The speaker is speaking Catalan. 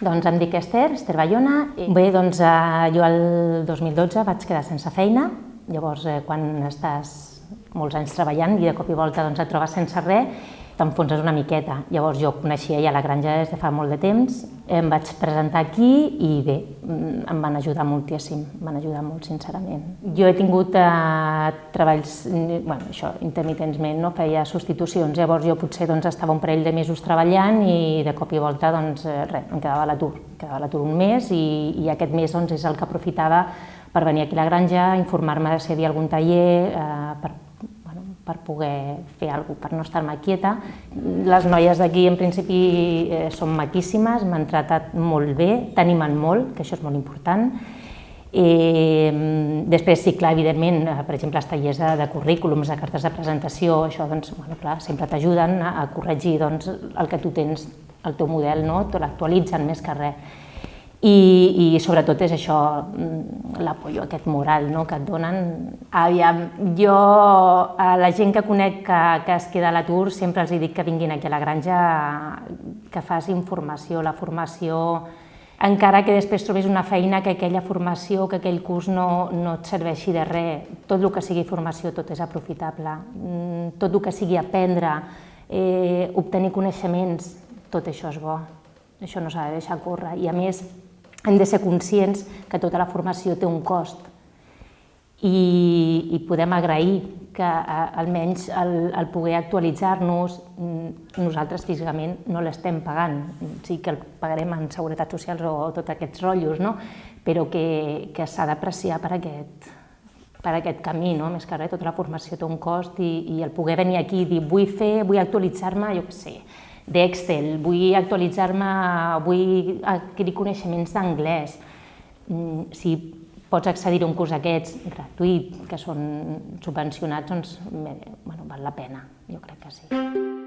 Doncs em dic Esther, Esther Bayona. Bé, doncs eh, jo el 2012 vaig quedar sense feina. Llavors, eh, quan estàs molts anys treballant i de cop i volta doncs, et trobes sense res, t'enfonses una miqueta. Llavors jo coneixia ja la granja des de fa molt de temps, em vaig presentar aquí i bé, em van ajudar moltíssim, em van ajudar molt sincerament. Jo he tingut eh, treballs, bueno, això, intermitentment, no? feia substitucions, llavors jo potser doncs, estava un parell de mesos treballant i de cop i volta doncs, eh, res, em quedava a l'atur, quedava a l'atur un mes i, i aquest mes doncs, és el que aprofitava per venir aquí a la granja, informar-me de si hi havia algun taller, eh, per per poder fer alguna cosa, per no estar-me quieta. Les noies d'aquí en principi eh, són maquíssimes, m'han tratat molt bé, t'animen molt, que això és molt important. Eh, després sí, clar, evidentment, eh, per exemple, els tallers de, de currículums, de cartes de presentació, això doncs, bueno, clar, sempre t'ajuden a, a corregir doncs, el que tu tens, el teu model, no? l'actualitzen més que res. I, i sobretot és això, mm, l'apoyo aquest moral no? que et donen. Aviam, jo a la gent que conec que, que es queda a l'atur sempre els dic que vinguin aquí a la granja, que fas informació, la formació, encara que després trobis una feina que aquella formació, que aquell curs no, no et serveixi de res, tot el que sigui formació, tot és aprofitable, mm, tot el que sigui aprendre, eh, obtenir coneixements, tot això és bo, això no s'ha de deixar córrer, i a més hem de ser conscients que tota la formació té un cost i, i podem agrair que a, almenys el, el poder actualitzar-nos, mm, nosaltres físicament no l'estem pagant, sí que el pagarem en seguretat social o, o tots aquests rotllos, no? però que, que s'ha d'apreciar per aquest, per aquest camí, no? més que res, tota la formació té un cost i, i el poder venir aquí i dir vull fer, vull actualitzar-me, jo què sé, d'Excel, vull actualitzar-me, vull adquirir coneixements d'anglès. Mm, si pots accedir a un curs d'aquests gratuït, que són subvencionats, doncs bueno, val la pena, jo crec que sí.